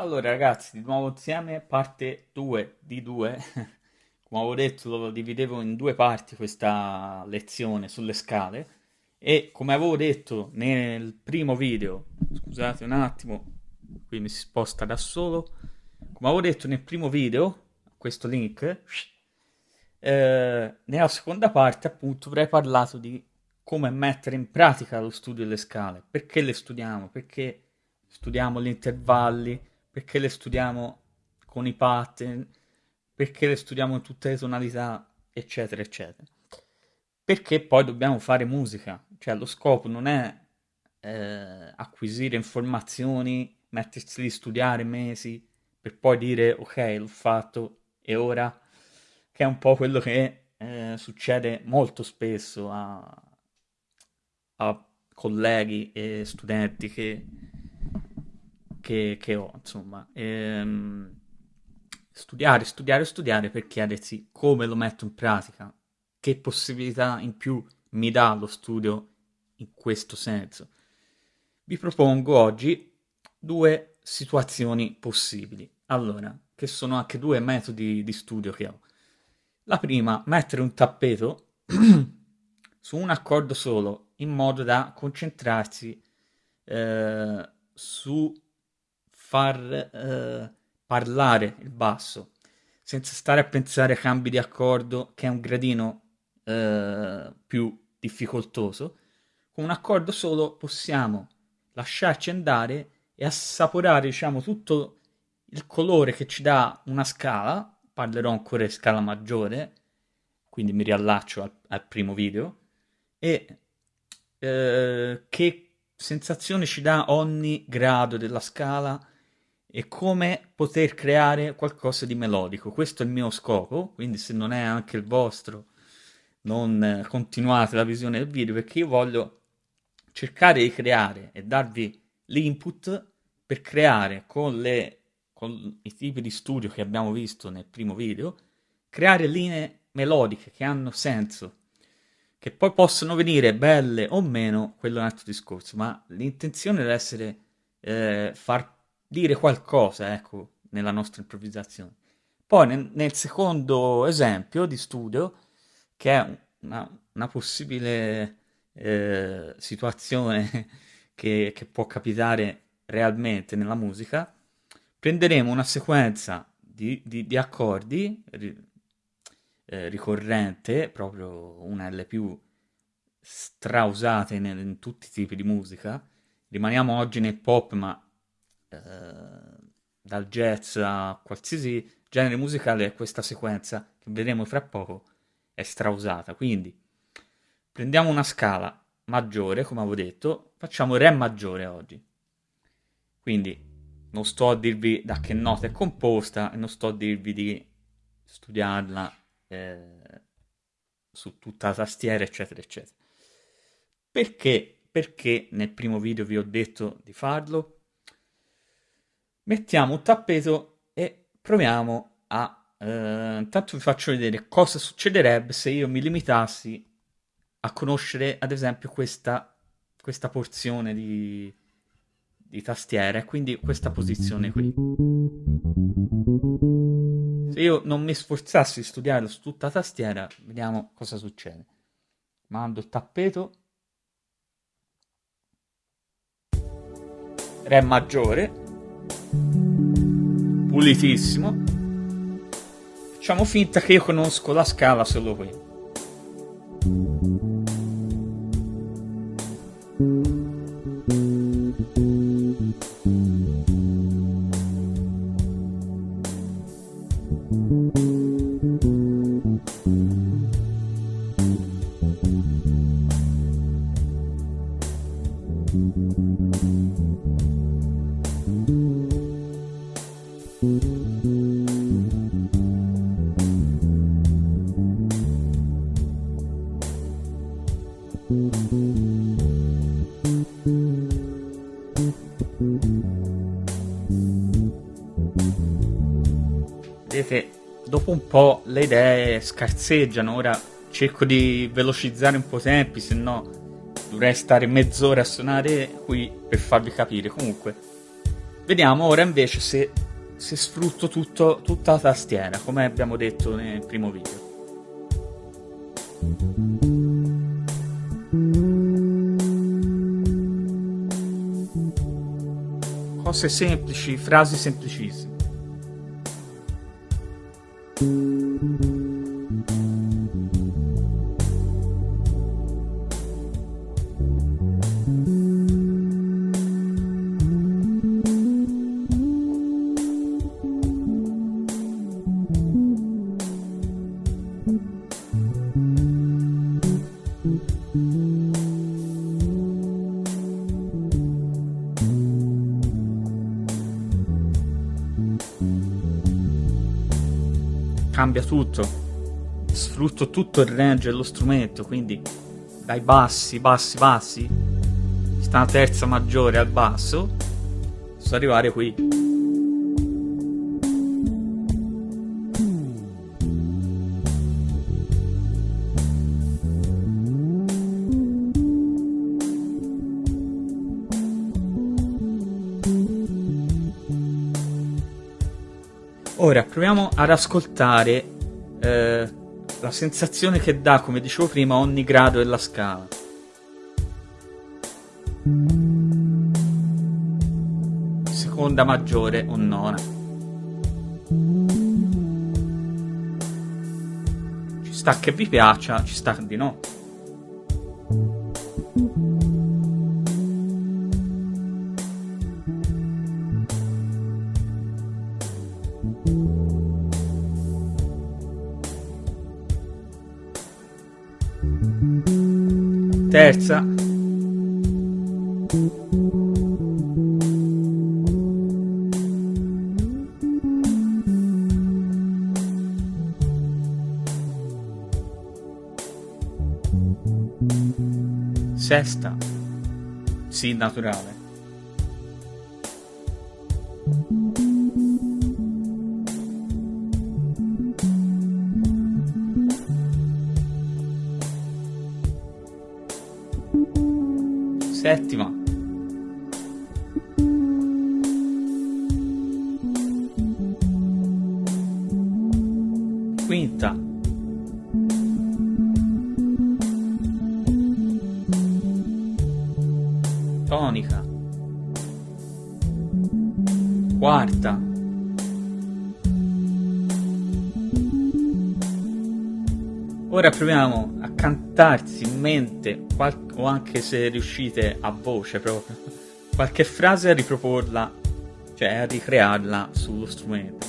Allora ragazzi, di nuovo insieme, parte 2 di 2. Come avevo detto, lo dividevo in due parti questa lezione sulle scale. E come avevo detto nel primo video, scusate un attimo, qui mi si sposta da solo, come avevo detto nel primo video, questo link, eh, nella seconda parte appunto avrei parlato di come mettere in pratica lo studio delle scale, perché le studiamo, perché studiamo gli intervalli, perché le studiamo con i pattern, perché le studiamo in tutte le tonalità, eccetera, eccetera. Perché poi dobbiamo fare musica, cioè lo scopo non è eh, acquisire informazioni, mettersi lì a studiare mesi per poi dire ok, l'ho fatto e ora, che è un po' quello che eh, succede molto spesso a, a colleghi e studenti che che, che ho, insomma. Ehm, studiare, studiare, studiare per chiedersi come lo metto in pratica, che possibilità in più mi dà lo studio in questo senso. Vi propongo oggi due situazioni possibili. Allora, che sono anche due metodi di studio che ho. La prima, mettere un tappeto su un accordo solo, in modo da concentrarsi eh, su far eh, parlare il basso, senza stare a pensare a cambi di accordo che è un gradino eh, più difficoltoso. Con un accordo solo possiamo lasciarci andare e assaporare, diciamo, tutto il colore che ci dà una scala. Parlerò ancora di scala maggiore, quindi mi riallaccio al, al primo video. E eh, che sensazione ci dà ogni grado della scala e come poter creare qualcosa di melodico. Questo è il mio scopo, quindi se non è anche il vostro, non continuate la visione del video perché io voglio cercare di creare e darvi l'input per creare con, le, con i tipi di studio che abbiamo visto nel primo video, creare linee melodiche che hanno senso, che poi possono venire belle o meno, quello è un altro discorso, ma l'intenzione deve essere eh, far dire qualcosa, ecco, nella nostra improvvisazione. Poi nel, nel secondo esempio di studio, che è una, una possibile eh, situazione che, che può capitare realmente nella musica, prenderemo una sequenza di, di, di accordi eh, ricorrente, proprio una delle più strausate in, in tutti i tipi di musica. Rimaniamo oggi nel pop, ma eh, dal jazz a qualsiasi genere musicale, questa sequenza che vedremo fra poco è strausata. Quindi prendiamo una scala maggiore, come avevo detto, facciamo Re maggiore oggi. Quindi non sto a dirvi da che nota è composta e non sto a dirvi di studiarla eh, su tutta la tastiera, eccetera, eccetera. Perché? Perché nel primo video vi ho detto di farlo? Mettiamo un tappeto e proviamo a... Eh, intanto vi faccio vedere cosa succederebbe se io mi limitassi a conoscere ad esempio questa, questa porzione di, di tastiera quindi questa posizione qui. Se io non mi sforzassi di studiarlo su tutta la tastiera, vediamo cosa succede. Mando il tappeto. Re maggiore pulitissimo. Facciamo finta che io conosco la scala solo qui. Po' le idee scarseggiano, ora cerco di velocizzare un po' i tempi, se no dovrei stare mezz'ora a suonare qui per farvi capire. Comunque, Vediamo ora invece se, se sfrutto tutto, tutta la tastiera, come abbiamo detto nel primo video. Cose semplici, frasi semplicissime. Thank you. Cambia tutto, sfrutto tutto il range dello strumento, quindi dai bassi, bassi, bassi, sta una terza maggiore al basso, posso arrivare qui. Ad ascoltare eh, la sensazione che dà, come dicevo prima, ogni grado della scala. Seconda maggiore o nona. Ci sta che vi piaccia, ci sta di no. Sesta. Si naturale. Quarta. Ora proviamo a cantarsi in mente, o anche se riuscite a voce proprio, qualche frase a riproporla, cioè a ricrearla sullo strumento.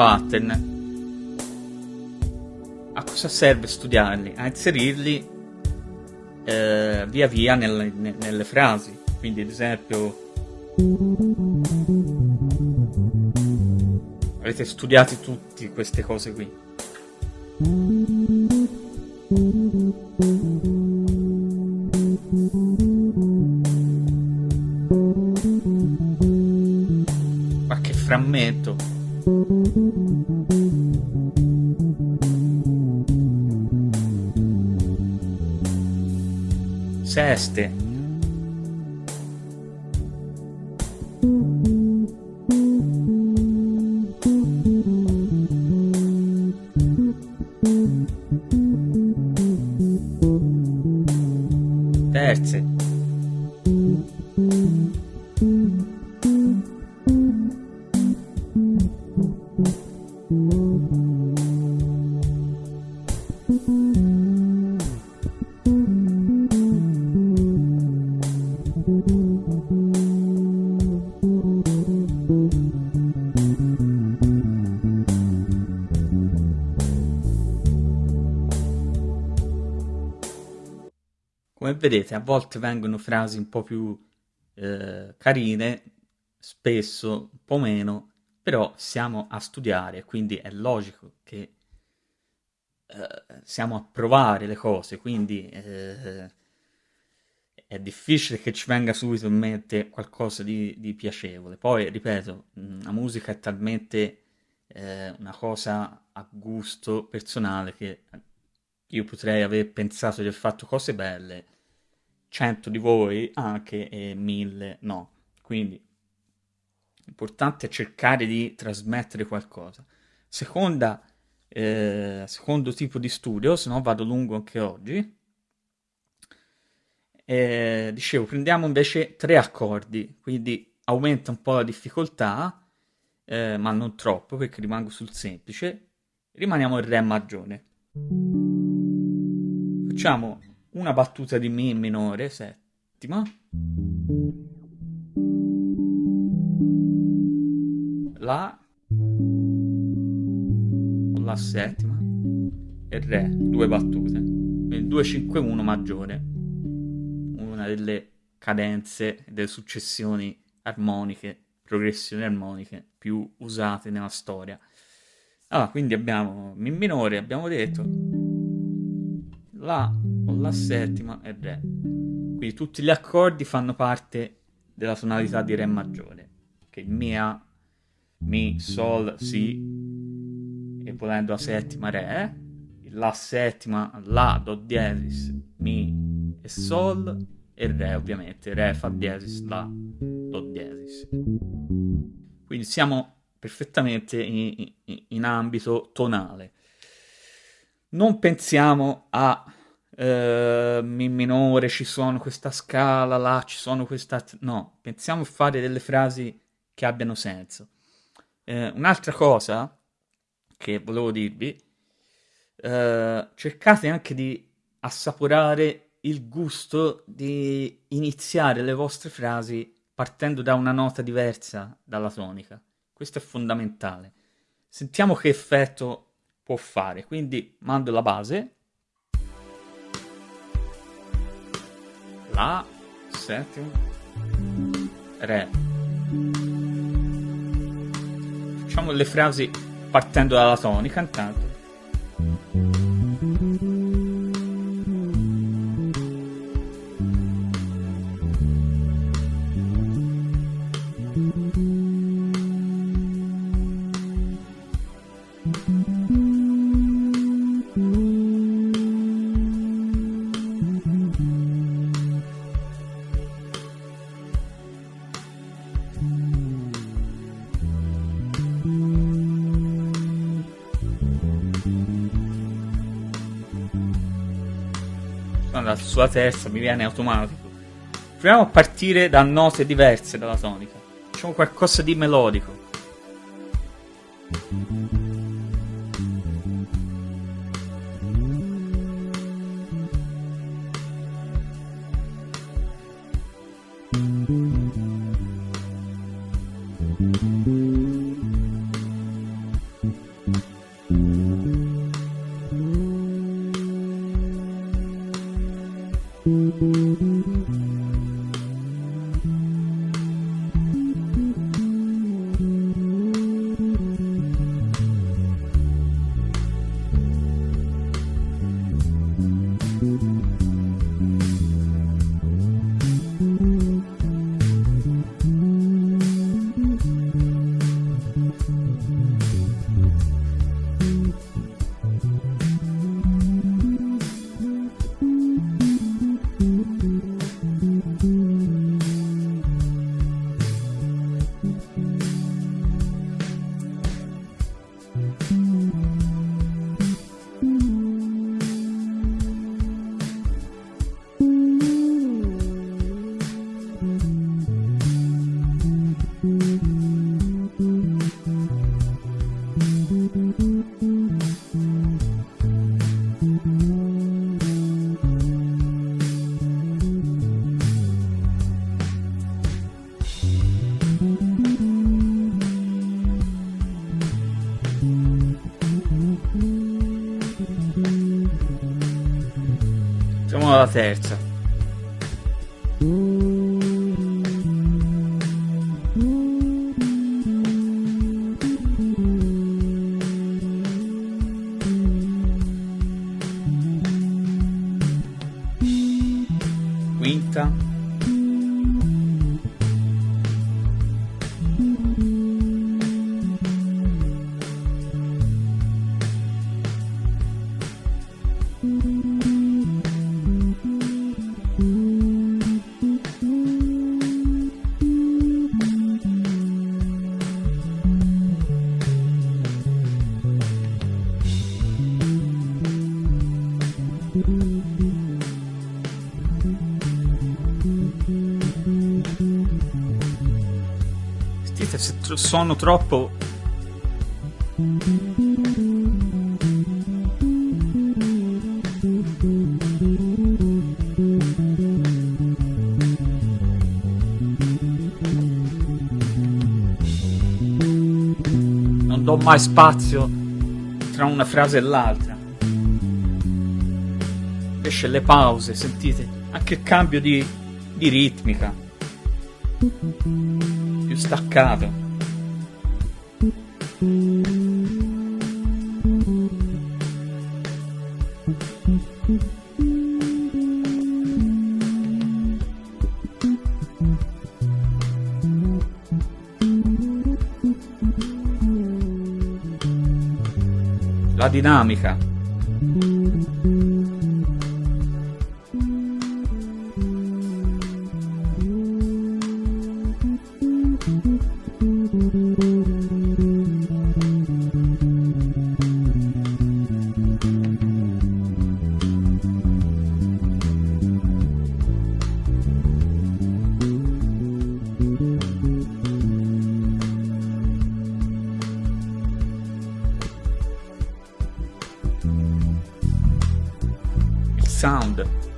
Pattern, a cosa serve studiarli? A inserirli eh, via via nelle, nelle frasi. Quindi, ad esempio, avete studiato tutte queste cose qui. して Come vedete, a volte vengono frasi un po' più eh, carine, spesso un po' meno, però siamo a studiare, quindi è logico che eh, siamo a provare le cose, quindi eh, è difficile che ci venga subito in mente qualcosa di, di piacevole. Poi, ripeto, la musica è talmente eh, una cosa a gusto personale che io potrei aver pensato di aver fatto cose belle, cento di voi anche e mille no. Quindi l'importante è cercare di trasmettere qualcosa. Seconda, eh, secondo tipo di studio, se no vado lungo anche oggi. Eh, dicevo, prendiamo invece tre accordi, quindi aumenta un po' la difficoltà, eh, ma non troppo perché rimango sul semplice. Rimaniamo in Re maggiore. Facciamo una battuta di Mi minore, settima. La La settima e Re, due battute. Quindi 2-5-1 maggiore. Una delle cadenze, delle successioni armoniche, progressioni armoniche più usate nella storia. Allora, quindi abbiamo Mi minore, abbiamo detto la o la settima e re. Quindi tutti gli accordi fanno parte della tonalità di re maggiore, che mia, mi, sol, si e volendo la settima re, la settima, la, do diesis, mi e sol e re ovviamente, re fa diesis, la, do diesis. Quindi siamo perfettamente in, in, in ambito tonale non pensiamo a eh, Mi minore, ci sono questa scala, là ci sono questa... No, pensiamo a fare delle frasi che abbiano senso. Eh, un'altra cosa che volevo dirvi, eh, cercate anche di assaporare il gusto di iniziare le vostre frasi partendo da una nota diversa dalla tonica. Questo è fondamentale. Sentiamo che effetto può fare. Quindi mando la base. La, settima, re. Facciamo le frasi partendo dalla tonica intanto. Sulla terza, mi viene automatico. Proviamo a partire da note diverse dalla tonica. Facciamo qualcosa di melodico. Terza. Se sono troppo... Non do mai spazio tra una frase e l'altra. Esce le pause, sentite? Anche il cambio di, di ritmica. Staccato. La dinamica. Sound.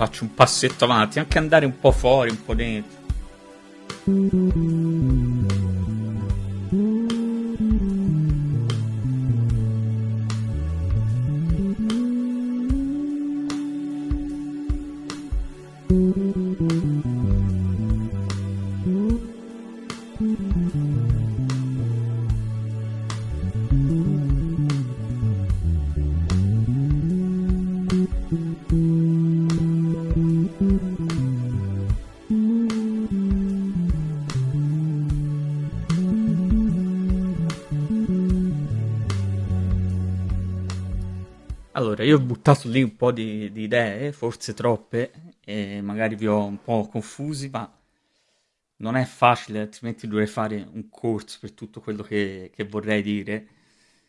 Faccio un passetto avanti, anche andare un po' fuori, un po' dentro. Allora, io ho buttato lì un po' di, di idee, forse troppe, e magari vi ho un po' confusi, ma non è facile, altrimenti dovrei fare un corso per tutto quello che, che vorrei dire.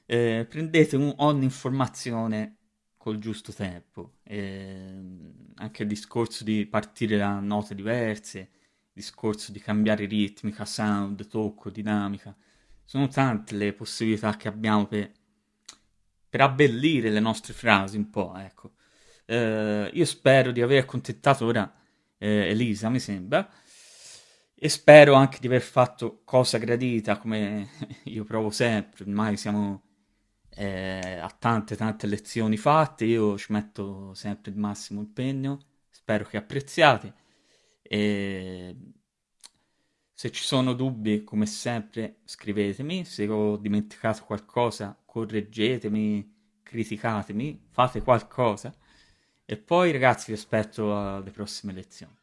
Eh, prendete un- ogni informazione col giusto tempo, ehm, anche il discorso di partire da note diverse, il discorso di cambiare ritmica, sound, tocco, dinamica. Sono tante le possibilità che abbiamo per, per abbellire le nostre frasi un po', ecco. Eh, io spero di aver accontentato ora eh, Elisa, mi sembra, e spero anche di aver fatto cosa gradita, come io provo sempre, ormai siamo eh, a tante tante lezioni fatte, io ci metto sempre il massimo impegno, spero che apprezziate e se ci sono dubbi, come sempre, scrivetemi, se ho dimenticato qualcosa, correggetemi, criticatemi, fate qualcosa e poi ragazzi vi aspetto alle prossime lezioni.